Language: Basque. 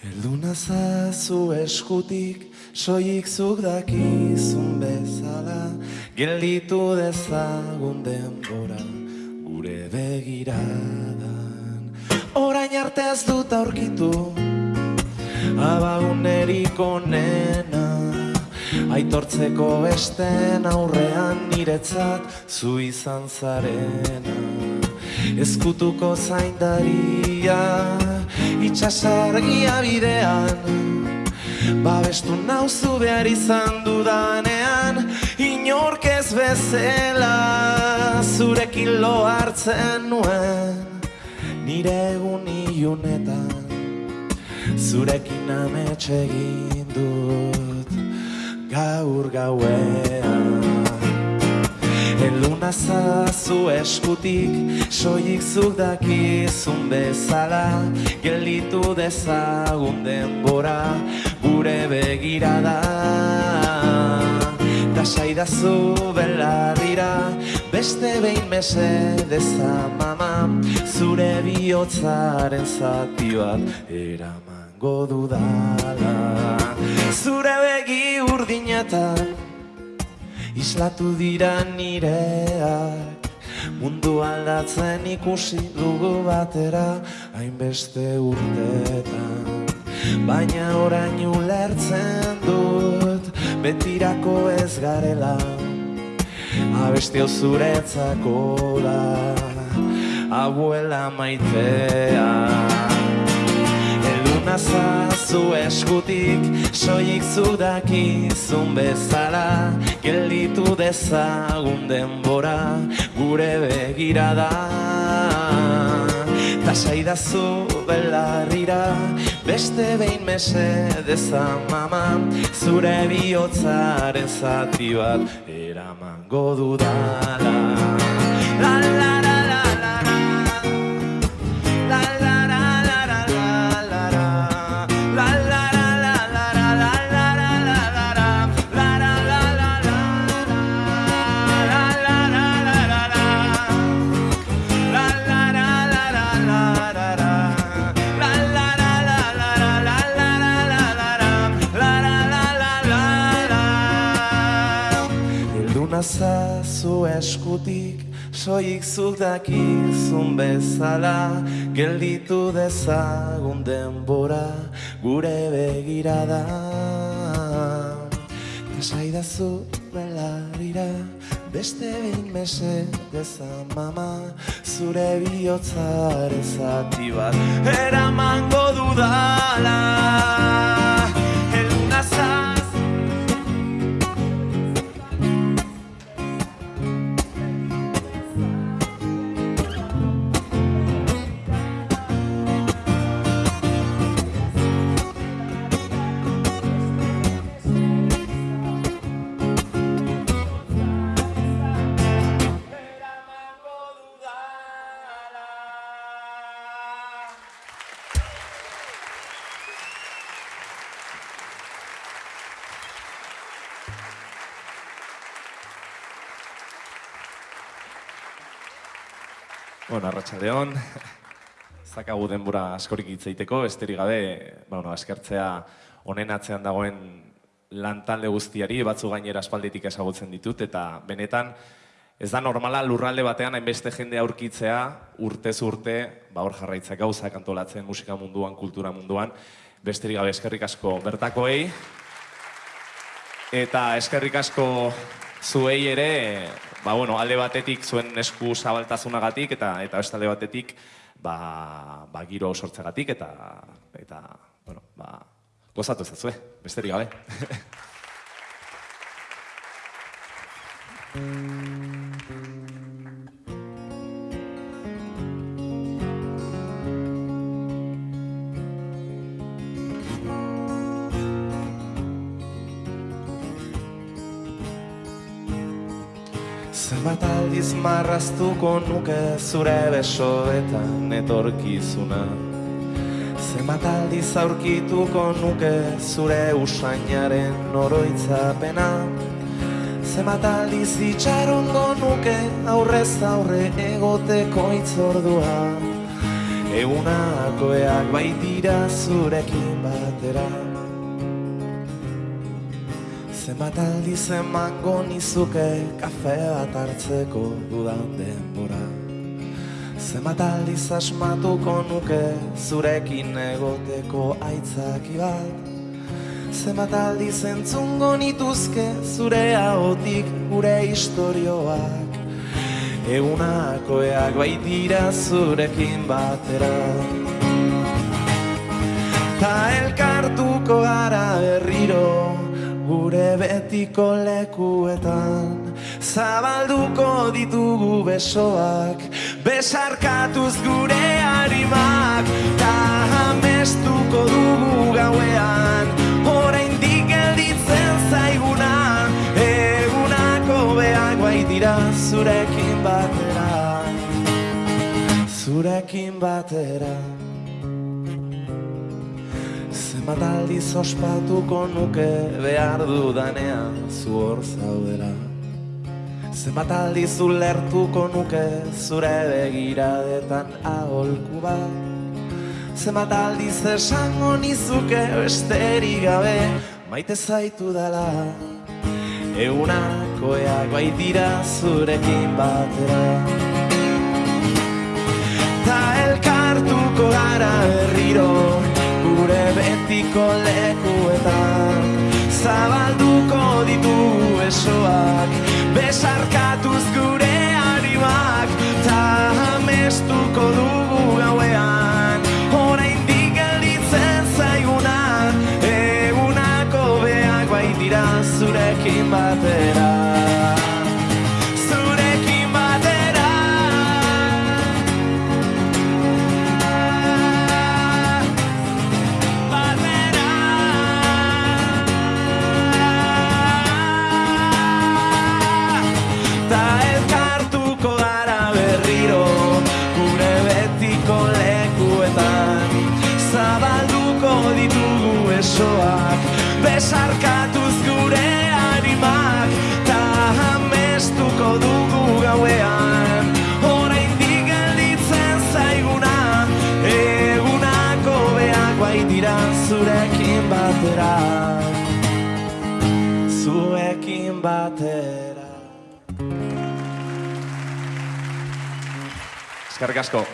Elduna zazu eskutik, soik zuk dakizun bezala, gelditu dezagun denbora, gure begiradan. Orain arte ez dut aurkitu, abagunerik onena, aitortzeko besten aurrean niretzat zu izan zarena. Ezkutuko zaindaria, itxasargia bidean, babestu nauzu behar izan dudanean, inork ez bezela, zurekin lo hartzen nuen, nire egun ilunetan, zurekin ametxe egin dut, gaur gauean. Eluna zazu eskutik, soilik zuk dakizun bezala, gelditu dezagun denbora, gure begirada. Da saidazu belarrira, beste behin mesedez amama, zure bihotzaren zati bat eramango dudala. Zure begi urdinetan, Islatu dira nireak Mundu aldatzen ikusi dugu batera Hainbeste urtetan Baina orain ulertzen dut Betirako ez garela Abesti hau zuretzako da Abuela maitea Eluna zazu eskutik, soilik zu dakizun bezala, gelditu dezagun denbora, gure begirada. Ta saidazu belarrira, beste behin mesedez mama, zure bihotzaren zati bat eramango dudala. La la la la la eskutik, soik zuk dakizun bezala, gelditu dezagun denbora, gure begirada. Ta saidazu belarrira, beste behin mesedez mama, zure bihotzaren zati bat, eramango dudala. Bueno, arratsaldeon. Zakagu denbora askorik hitz egiteko, besterik gabe, ba, bueno, eskertzea honen atzean dagoen lantalde guztiari, batzu gainera aspalditik ezagutzen ditut, eta benetan, ez da normala lurralde batean hainbeste jende aurkitzea, urtez urte, ba hor jarraitzea gauzak antolatzen musika munduan, kultura munduan, besterik gabe eskerrik asko bertakoei, eta eskerrik asko zuei ere, ba, bueno, alde batetik zuen esku zabaltasunagatik eta eta beste alde batetik ba, ba giro sortzegatik eta eta bueno, ba, gozatu ezazue, besterik gabe. Zenbat aldiz marraztuko nuke zure besoetan etorkizuna. Zenbat aldiz aurkituko nuke zure usainaren oroitzapena. Zenbat aldiz itxarongo nuke aurrez aurre egoteko itzordua Egunakoeak baitira zurekin batera Zenbat aldiz emango nizuke kafe bat hartzeko dudan denbora? Zenbat aldiz asmatuko nuke zurekin egoteko aitzaki bat? Zenbat aldiz entzungo nituzke zure ahotik gure istorioak? Egunakoeak baitira zurekin batera. Ta elkartuko gara berriro gure betiko lekuetan. Zabalduko ditugu besoak Besarkatuz gure harimak Ta amestuko dugu gauean Oraindik gelditzen zaiguna. Egunako beak baitira zurekin batera. Zurekin batera Zenbat aldiz ospatuko nuke behar dudanean zu hor zaudela. Zenbat aldiz ulertuko nuke zure begiradetan aholku bat. Zenbat aldiz esango nizuke besterik gabe maite zaitu dela. Egunakoeak baitira zurekin batera lekuetan Zabalduko ditugu besoak Besarkatuz gure animak Ta amestuko dugu gauean. Oraindik gelditzen zaiguna Egunako beak baitira zurekin batera. Zuekin batera. Eskerrik asko.